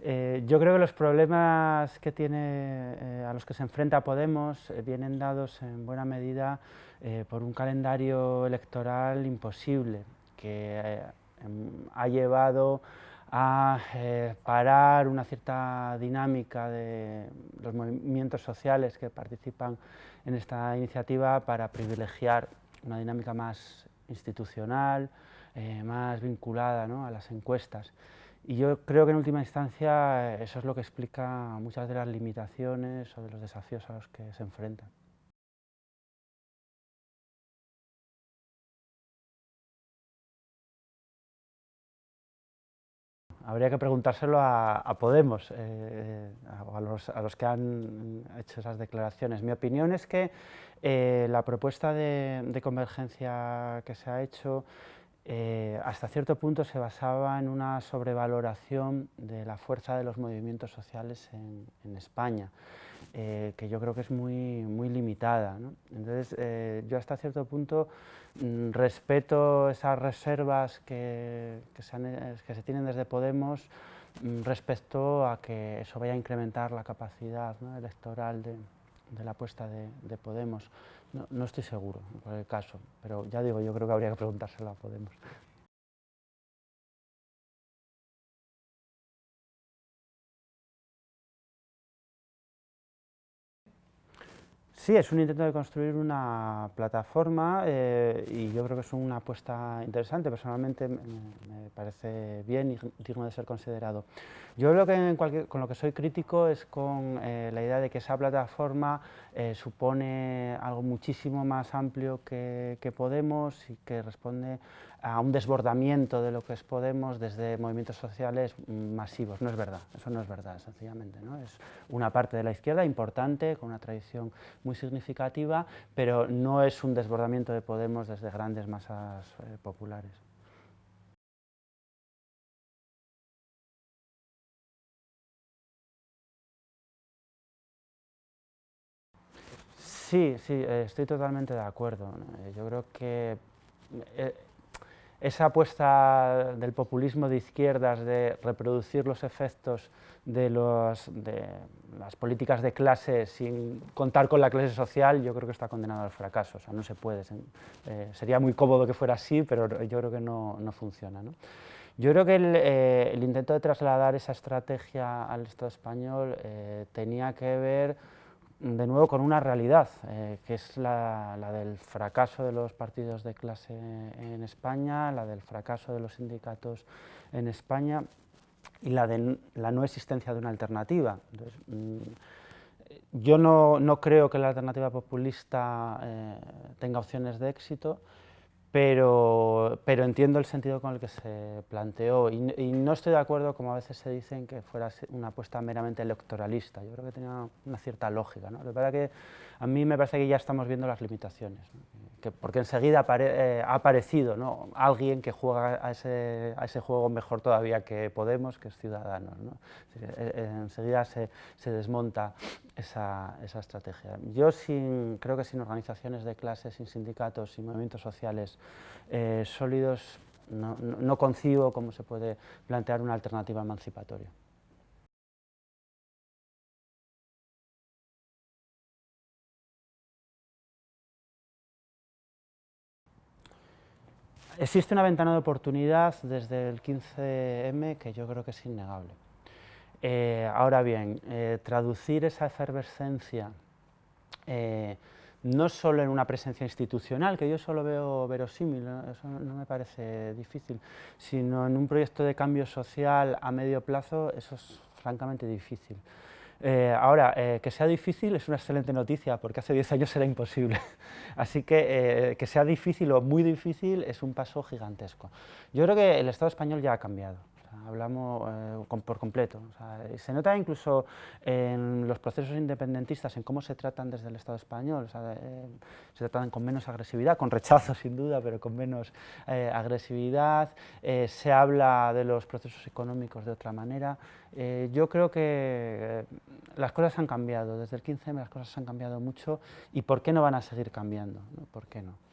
Eh, yo creo que los problemas que tiene, eh, a los que se enfrenta Podemos eh, vienen dados en buena medida por un calendario electoral imposible que em, ha llevado a parar una cierta dinámica de los movimientos sociales que participan en esta iniciativa para privilegiar una dinámica más institucional, más vinculada a las encuestas. Y yo creo que en última instancia eso es lo que explica muchas de las limitaciones o de los desafíos a los que se enfrentan. Habría que preguntárselo a, Podemos, eh, a, los, que han hecho esas declaraciones. Mi opinión es que eh, la propuesta de convergencia que se ha hecho eh, hasta cierto punto se basaba en una sobrevaloración de la fuerza de los movimientos sociales en, España, eh, que yo creo que es muy, muy limitada. Entonces, eh, yo hasta cierto punto mm, respeto esas reservas que, se tienen desde Podemos mm, respecto a que eso vaya a incrementar la capacidad electoral de, la apuesta de Podemos. No, estoy seguro, por el caso, pero ya digo, yo creo que habría que preguntárselo a Podemos. Sí, es un intento de construir una plataforma eh, y yo creo que es una apuesta interesante, personalmente me, parece bien y digno de ser considerado. Yo creo que con lo que soy crítico es con eh, la idea de que esa plataforma eh, supone algo muchísimo más amplio que Podemos y que responde a un desbordamiento de lo que es Podemos desde movimientos sociales masivos. No es verdad, eso no es verdad, sencillamente. ¿no? Es una parte de la izquierda importante, con una tradición muy significativa, pero no es un desbordamiento de Podemos desde grandes masas eh, populares. Sí, sí, eh, estoy totalmente de acuerdo. Yo creo que eh, esa apuesta del populismo de izquierdas de reproducir los efectos de, las políticas de clase sin contar con la clase social, yo creo que está condenado al fracaso, o sea, no se puede. Eh, sería muy cómodo que fuera así, pero yo creo que no, funciona. Yo creo que eh, el, intento de trasladar esa estrategia al Estado español eh, tenía que ver de nuevo con una realidad, eh, que es la, del fracaso de los partidos de clase en España, la del fracaso de los sindicatos en España y la de la no existencia de una alternativa. Mm, yo no, creo que la alternativa populista eh, tenga opciones de éxito, pero, pero, entiendo el sentido con el que se planteó y, no estoy de acuerdo, como a veces se dicen, que fuera una apuesta meramente electoralista. Yo creo que tenía una cierta lógica. ¿no? Lo que a mí me parece que ya estamos viendo las limitaciones, que, porque enseguida eh, ha aparecido ¿no? alguien que juega a ese, a ese, juego mejor todavía que Podemos, que es Ciudadanos. ¿no? Eh, eh, enseguida se, se desmonta esa, esa, estrategia. Yo sin, creo que sin organizaciones de clases, sin sindicatos, sin movimientos sociales sólidos, no, no concibo cómo se puede plantear una alternativa emancipatoria. Existe una ventana de oportunidad desde el 15M que yo creo que es innegable. Eh, ahora bien, eh, traducir esa efervescencia eh, no solo en una presencia institucional, que yo solo veo verosímil, eso no me parece difícil, sino en un proyecto de cambio social a medio plazo, eso es francamente difícil. Eh, ahora, eh, que sea difícil es una excelente noticia, porque hace 10 años era imposible. Así que eh, que sea difícil o muy difícil es un paso gigantesco. Yo creo que el Estado español ya ha cambiado hablamos eh, por completo. se nota incluso en los procesos independentistas, en cómo se tratan desde el Estado español, eh, se tratan con menos agresividad, con rechazo sin duda, pero con menos eh, agresividad, se habla de los procesos económicos de otra manera. yo creo que las cosas han cambiado, desde el 15M las cosas han cambiado mucho y ¿por qué no van a seguir cambiando? ¿Por qué no?